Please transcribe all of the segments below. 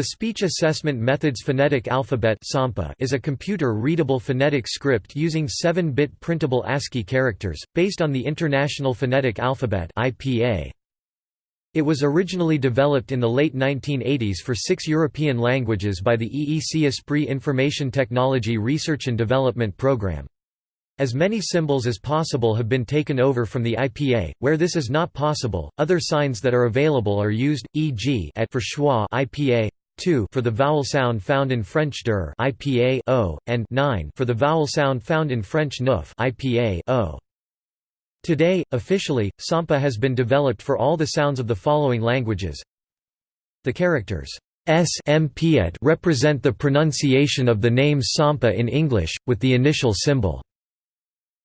The Speech Assessment Methods Phonetic Alphabet is a computer-readable phonetic script using 7-bit printable ASCII characters, based on the International Phonetic Alphabet It was originally developed in the late 1980s for six European languages by the EEC Esprit Information Technology Research and Development Programme. As many symbols as possible have been taken over from the IPA. Where this is not possible, other signs that are available are used, e.g. at for schwa IPA 2 for the vowel sound found in French deux IPA o, and 9 for the vowel sound found in French neuf IPA o. Today, officially, Sampa has been developed for all the sounds of the following languages. The characters S M represent the pronunciation of the name Sampa in English, with the initial symbol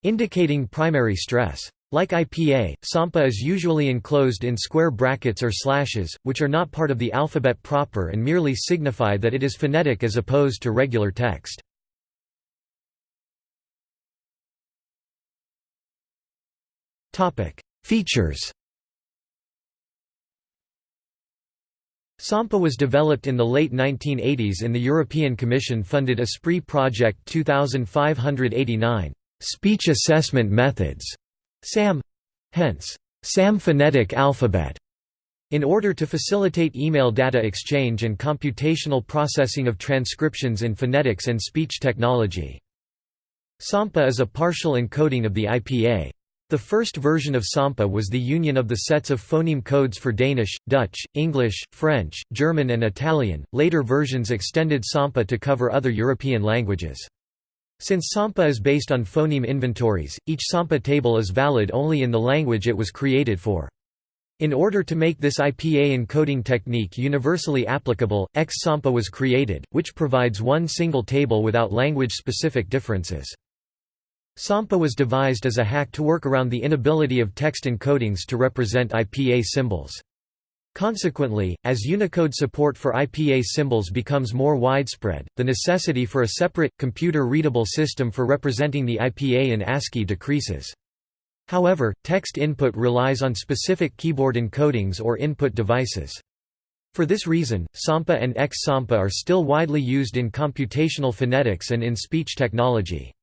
indicating primary stress. Like IPA, Sampa is usually enclosed in square brackets or slashes, which are not part of the alphabet proper and merely signify that it is phonetic as opposed to regular text. Features Sampa was developed in the late 1980s in the European Commission-funded Esprit Project 2589, Speech Assessment Methods SAM hence, SAM phonetic alphabet in order to facilitate email data exchange and computational processing of transcriptions in phonetics and speech technology. SAMPA is a partial encoding of the IPA. The first version of SAMPA was the union of the sets of phoneme codes for Danish, Dutch, English, French, German and Italian. Later versions extended SAMPA to cover other European languages. Since SAMPA is based on phoneme inventories, each SAMPA table is valid only in the language it was created for. In order to make this IPA encoding technique universally applicable, X-SAMPA was created, which provides one single table without language-specific differences. SAMPA was devised as a hack to work around the inability of text encodings to represent IPA symbols. Consequently, as Unicode support for IPA symbols becomes more widespread, the necessity for a separate, computer-readable system for representing the IPA in ASCII decreases. However, text input relies on specific keyboard encodings or input devices. For this reason, SAMPA and X-SAMPA are still widely used in computational phonetics and in speech technology.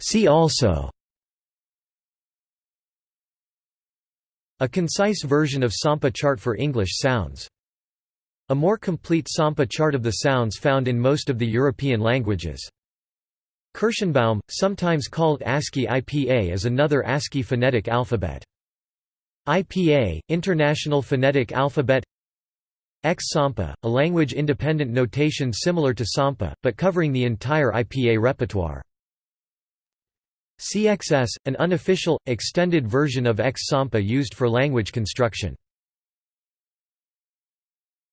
See also A concise version of Sampa chart for English sounds. A more complete Sampa chart of the sounds found in most of the European languages. Kirschenbaum, sometimes called ASCII IPA is another ASCII phonetic alphabet. IPA, International Phonetic Alphabet X-Sampa, a language-independent notation similar to Sampa, but covering the entire IPA repertoire. CXS, an unofficial, extended version of X-Sampa used for language construction.